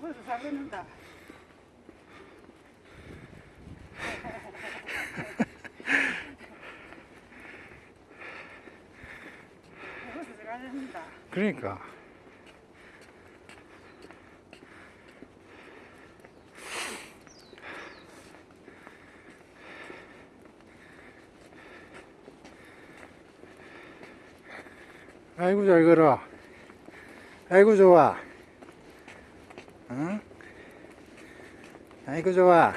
벌써 사겠는다. 벌써 사겠는다. 그러니까. 아이고 잘 걸어. 아이고 좋아. 응? 아이고 좋아.